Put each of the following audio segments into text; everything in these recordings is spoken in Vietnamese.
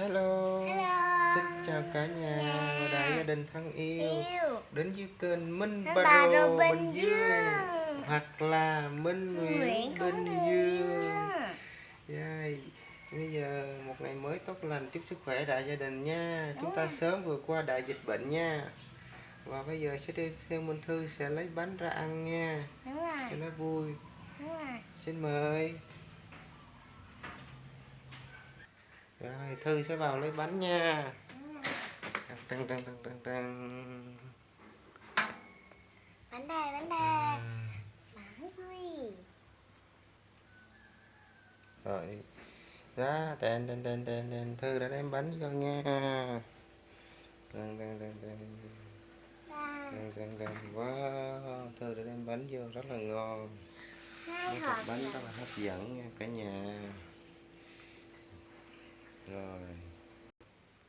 Hello. Hello. Xin chào cả nhà và đại gia đình thân yêu Yêu. đến với kênh Minh Minh Baro Baro Bình Dương Dương. hoặc là Minh Nguyễn Nguyễn Bình Dương. Yeah. Bây giờ một ngày mới tốt lành chúc sức khỏe đại gia đình nha. Chúng ta Đúng. sớm vượt qua đại dịch bệnh nha. Và bây giờ sẽ đi theo Minh Thư sẽ lấy bánh ra ăn nha. Đúng rồi. Cho nó vui. Đúng rồi. Xin mời. Rồi, Thư sẽ vào lấy bánh nha. Trăng trăng trăng trăng trăng. Bánh đây, bánh đây. Bánh quy. Rồi. Ra, tên tên tên tên tên Thư đã đem bánh cho nha. Trăng trăng trăng. Ba. Trăng trăng trăng. Wow, Thư đã đem bánh vô rất là ngon. Hai hộp bánh rất là hấp dẫn nha cả nhà. Rồi.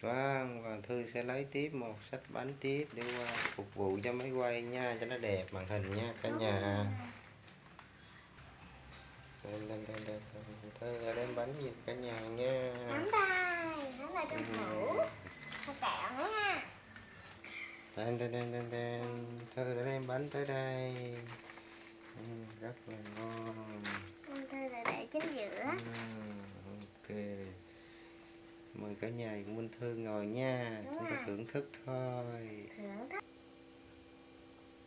Vâng, và Thư sẽ lấy tiếp một sách bánh tiếp để qua phục vụ cho máy quay nha, cho nó đẹp màn hình nha cả nhà. Lên lên lên lên. Thư đem bánh gì cả nhà nha. Bánh đây. Bánh đây trong tủ. Thôi kẹo nha. Tên tên tên tên tên. Thư đã đem bánh tới đây. Ừ, rất là ngon. Thư là để chính giữa. Ừ, ok. Mời cả nhà của Minh Thư ngồi nha. Đúng Chúng ta rồi. thưởng thức thôi. Thưởng thức.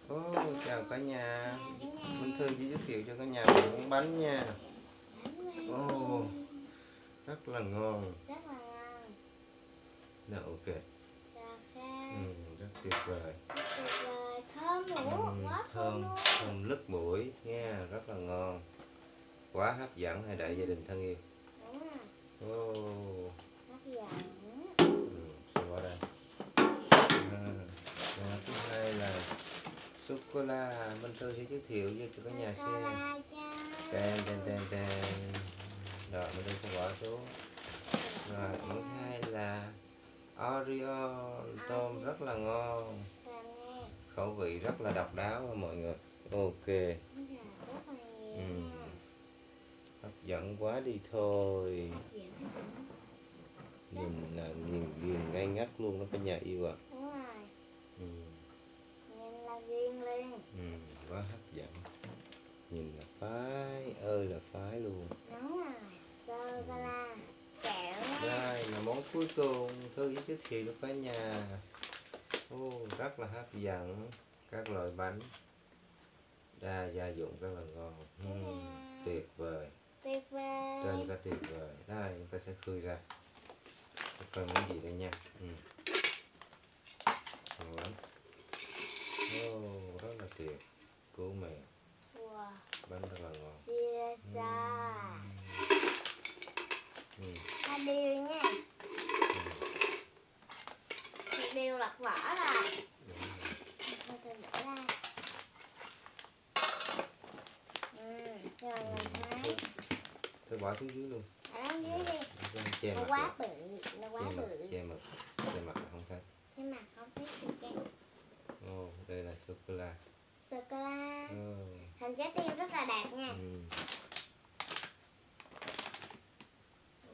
Ô, chào cả nhà. Chào cả nhà. Minh Thư chỉ giới thiệu cho cả nhà về món bánh nha. Ồ. Rất là ngon. Rất là ngon. Dạ ok. Ừ, rất tuyệt vời. Thơm nữa. Ừ, Quá thơm thơm, nứt mũi nha, rất là ngon. Quá hấp dẫn hai đại gia đình thân yêu. Đúng rồi. Ô, Xem vào đây. À, và thứ hai là sô cô la Minh Thư sẽ giới thiệu cho cho cả nhà xem. Tên tên tên tên. Rồi Minh Thư sẽ bỏ xuống. Rồi thứ hai là Oreo tôm rất là ngon. Khẩu vị rất là độc đáo mọi người. Ok. Ừ. Hấp dẫn quá đi thôi. Nhìn là nhìn ghiền ngay ngắt luôn đó cả nhà yêu ạ. Đúng rồi. Ừ. Nhìn là ghiền liền. Ừ. Quá hấp dẫn. Nhìn là phái ơi là phái luôn. Đúng rồi. Sô-cô-la. Kẹo nha. Đây là món cuối cùng Thư sẽ giới thiệu cho cả nhà. Ô, rất là hấp dẫn. Các loại bánh đa gia dụng rất là ngon. Ừ. Tuyệt vời. Tuyệt vời. Trên cả tuyệt vời. Đây chúng ta sẽ khui ra. Coi món gì đây nha. Ừ. Ngon lắm. Ô, rất là tuyệt. Cứu mèo. Wow. Bánh rất là ngon. Sira. Ừ. Hai điều nha. Một điều lật vỏ đúng rồi. Thôi tôi bỏ ra. Ừ. Rồi. Thôi bỏ xuống dưới luôn. Ở dưới đi. Nó quá bự. Che mặt, bự. che mặt. Che mặt không thấy. Thế mà không biết được cái Ồ, đây là sô cô la. sô-cô-la. Ồ, Hình trái tim rất là đẹp nha. ừ.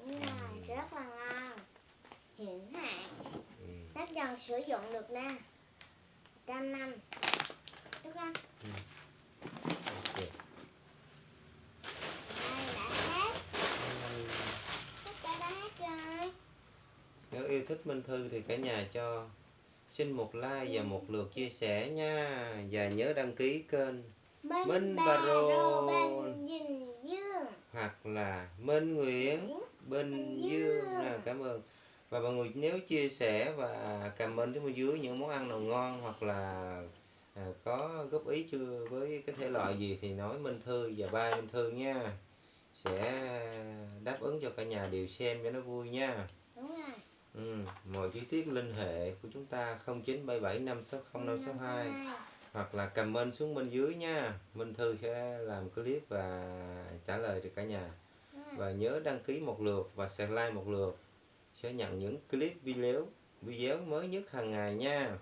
Đúng rồi, rất là ngon. Hiện hạn. Ừ. Nó dần sử dụng được nè. Trăm năm. Đúng không? Ok. Đây đã hết. Tất cả đã hết rồi. Nếu yêu thích Minh Thư thì cả nhà cho. Xin một like và một lượt chia sẻ nha. Và nhớ đăng ký kênh Minh, Minh Dương. hoặc là Minh Nguyễn Bình Dương. À, cảm ơn. Và mọi người nếu chia sẻ và comment xuống bên dưới những món ăn nào ngon hoặc là à, có góp ý chưa với cái thể loại gì thì nói Minh Thư và ba Minh Thư nha. Sẽ đáp ứng cho cả nhà đều xem cho nó vui nha. Đúng rồi. Ừ. mọi chi tiết liên hệ của chúng ta 0977 560 562 hoặc là comment xuống bên dưới nha. Minh Thư sẽ làm clip và trả lời cho cả nhà. Rồi. và nhớ đăng ký một lượt và share like một lượt. Sẽ nhận những clip video video mới nhất hàng ngày nha.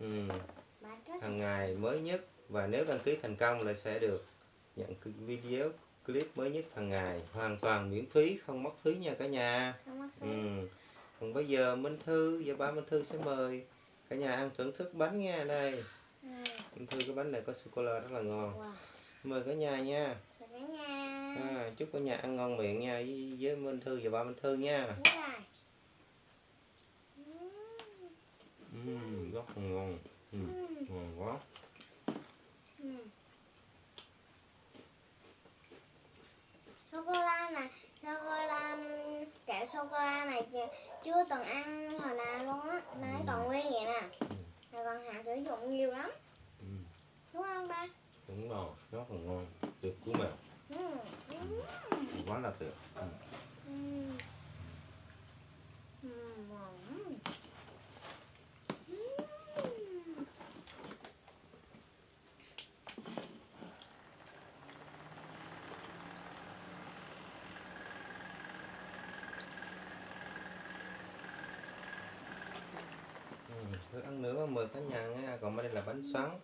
Ừ, hàng ngày mới nhất. Và nếu đăng ký thành công là sẽ được nhận video clip mới nhất hàng ngày. Hoàn toàn miễn phí không mất phí nha cả nhà. Không có phí. Ừ. còn bây giờ Minh Thư và ba Minh Thư sẽ mời cả nhà ăn thưởng thức bánh nha đây. Ừ. Minh Thư cái bánh này có sô cô la rất là ngon. Wow. Mời cả nhà nha. Rồi cả nhà. À, chúc cả nhà ăn ngon miệng nha với, với Minh Thư và ba Minh Thư nha. Rất là ngon. Ừ. ngon quá. Ừ. sô cô la này sô cô la kẹo sô cô la này chưa- từng ăn hồi nào luôn á nó còn nguyên vậy nè rồi còn hạn sử dụng nhiều lắm Ừm, đúng không ba đúng rồi rất là ngon tuyệt cú mèo ừ. Ừ. quá là tuyệt. Ừ. Ừ. Ừ. 10 cá nhân nha còn bên đây là bánh xoắn.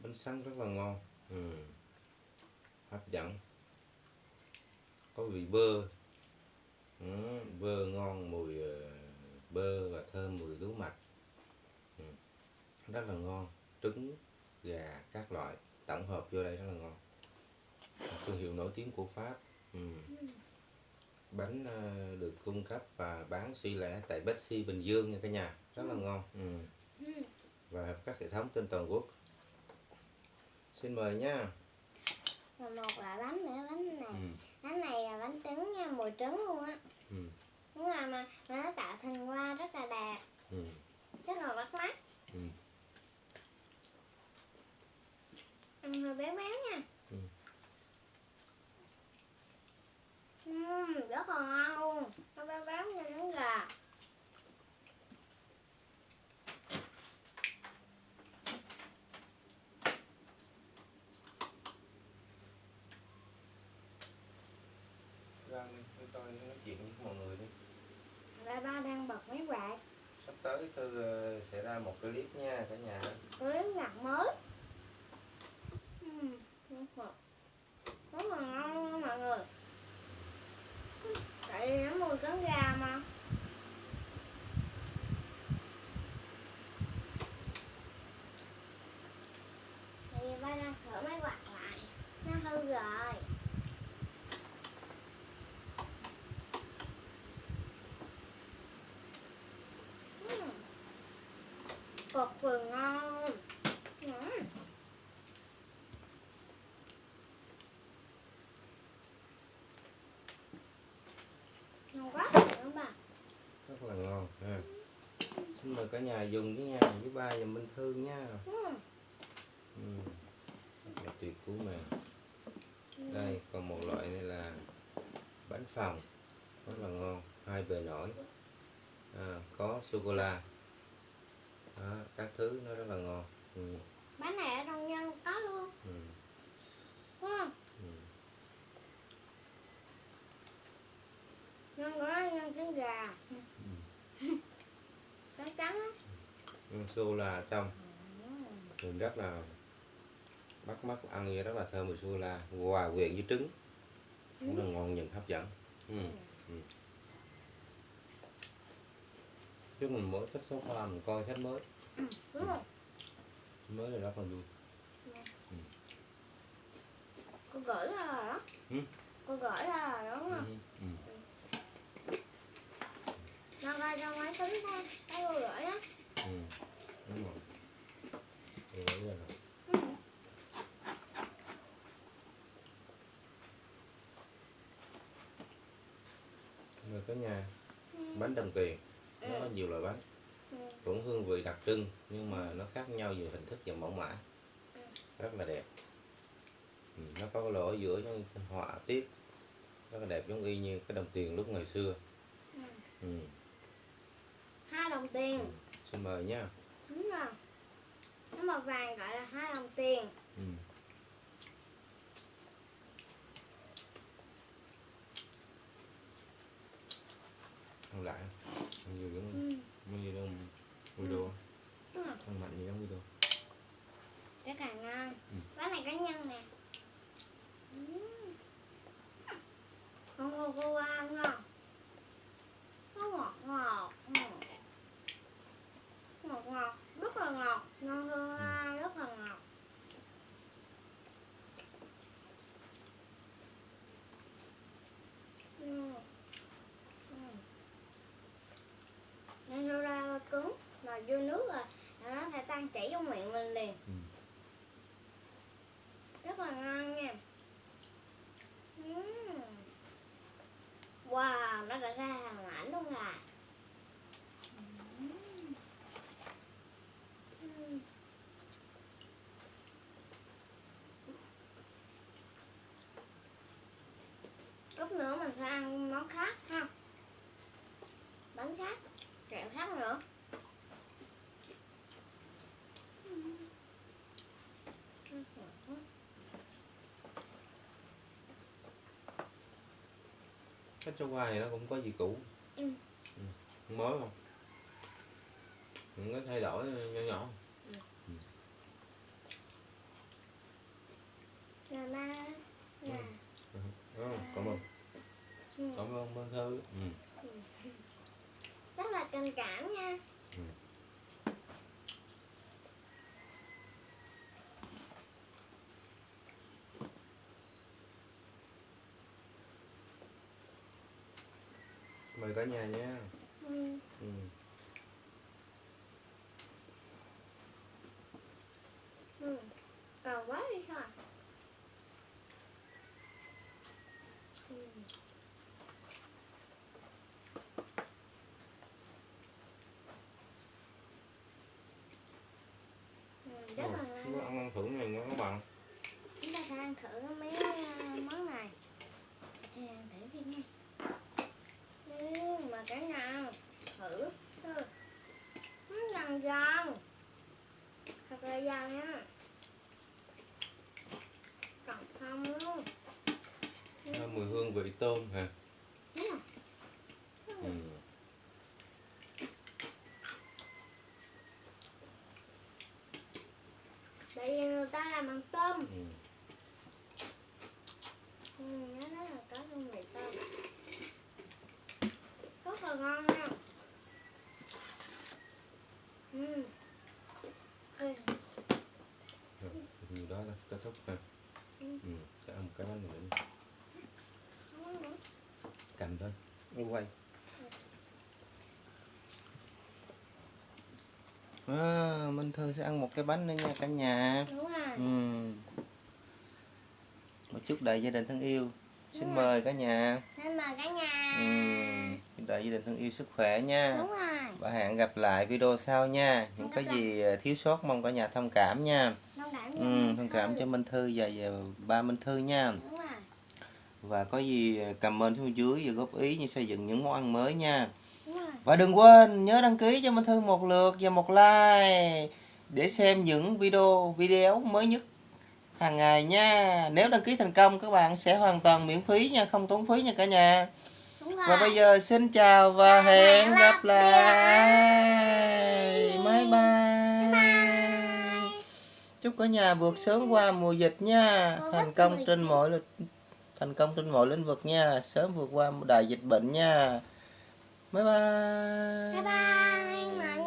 Bánh xoắn rất là ngon. Ừ. hấp dẫn. Có vị bơ. Ừ, bơ ngon mùi ờ, bơ và thơm mùi lúa mạch. Ừ. rất là ngon. Trứng gà các loại. Tổng hợp vô đây rất là ngon. Thương hiệu nổi tiếng của pháp. Ừ. ừ bánh ờ, được cung cấp và bán suy lẻ tại Betsy Bình Dương nha cả nhà rất là ngon ừ. Ừ. và các hệ thống trên toàn quốc xin mời nha Và một là bánh nữa bánh này ừ. bánh này là bánh trứng nha mùi trứng luôn á Ừ. đúng rồi mà mà nó tạo thành hoa rất là đẹp Ừ. rất là bắt mắt Ừ. ăn hơi béo béo nha Ừ. Ừm, rất là ngon luôn nó béo béo như trứng gà ra đi tôi coi nói chuyện với mọi người đi ba ba đang bật máy quạt sắp tới tôi ờ, sẽ ra một clip nha cả nhà. Clip nhạc mới? Ừm, rất là ngon luôn mọi người. Tại vì nó mùi trứng gà mà tại vì ba đang sửa máy quạt lại nó hư rồi Ừm. Cực kỳ ngon. Ngon. Quá không bà. Rất là ngon ha. Xin mời cả nhà dùng với nha với ba và minh thư nha. Ừ. Là tuyệt cú mà. Đây còn một loại này là bánh phòng rất là ngon hai bề nổi. À, có sô cô la đó, các thứ nó rất là ngon. Ừ. bánh này ở trong nhân có luôn. Ừ. đúng không? Ừ. nhân của nó nhân trứng gà. Trắng trắng á. Ừ, sô la ở trong Mình rất là bắt mắt ăn như rất là thơm mùi sô la. Hòa quyện với trứng. Rất là ngon nhìn hấp dẫn. Ừ. Ừ. chứ mình mới thích số pha mình coi khách mới. Đúng không mới là rất là vui cô gửi ra rồi đó. Ừ. cô gửi ra rồi đúng ừ. không Ừ. nó coi trong máy tính thôi. Cái cô gửi Ừ. đúng rồi. Ừ. người có nhà. Bánh đồng tiền nhiều loại bánh Ừ. cũng hương vị đặc trưng nhưng mà nó khác nhau về hình thức và mẫu mã rất là đẹp ừ. nó có lỗ ở giữa những họa tiết rất là đẹp giống y như cái đồng tiền lúc ngày xưa Ừ. ừ. hai đồng tiền Ừ. xin mời nha đúng rồi nó màu vàng gọi là hai đồng tiền ừ. lại mình nhìn đồng video thằng ừ. ừ. mặn nhìn trong video cái càng ngon ừ. cái này cá nhân nè. Ừ. không cô cô ngon món khác ha. Bánh khác. Kẹo khác nữa. Cái cho qua này nó cũng có gì cũ. Ừ. Ừ. mới không? Những cái thay đổi nhỏ nhỏ. là ba là ừ. cảm ơn ừ. Minh Thư ừ. rất là tình cảm nha Ừ. mời cả nhà nha ừ. Ừ. còn quá đi thôi ừ. Ừ, rất là ngon ta ăn ăn thử này nha các bạn chúng ta sẽ ăn thử mấy uh, món này. Thì ăn thử đi nha. Ừ, mà cả nhà thử thử. Nó giòn giòn thật là giòn nha còn không luôn. Mùi hương vị tôm hả Đúng rồi. ừ. tại vì người ta làm bằng tôm Ừ. ừ, nó nói là có hương vị tôm rất là ngon nha ừ. Ừ. Rồi, thì đó là kết thúc ha. Ừ. ừ. sẽ ăn một cái bánh nữa cầm thôi. Đi quay. À, Minh Thư sẽ ăn một cái bánh nữa nha cả nhà. Đúng rồi. Ừ. một chút đợi gia đình thân yêu. Xin mời cả nhà. Nên mời cả nhà. Ừ. đợi gia đình thân yêu sức khỏe nha. Đúng rồi. Và hẹn gặp lại video sau nha. Những cái gì ờ, thiếu sót mong cả nhà thông cảm nha ừ, thông cảm cho Minh Thư và, và ba Minh Thư nha. Và có gì comment xuống dưới và góp ý như xây dựng những món ăn mới nha. Và đừng quên nhớ đăng ký cho Minh Thư một lượt và một like để xem những video video mới nhất hàng ngày nha. Nếu đăng ký thành công các bạn sẽ hoàn toàn miễn phí nha không tốn phí nha cả nhà. Và bây giờ xin chào và hẹn gặp lại. Bye bye chúc cả nhà vượt sớm qua mùa dịch nha. Thành công 19. trên mọi lĩnh- thành công trên mọi lĩnh vực nha. Sớm vượt qua đại dịch bệnh nha. Bye bye. Bye bye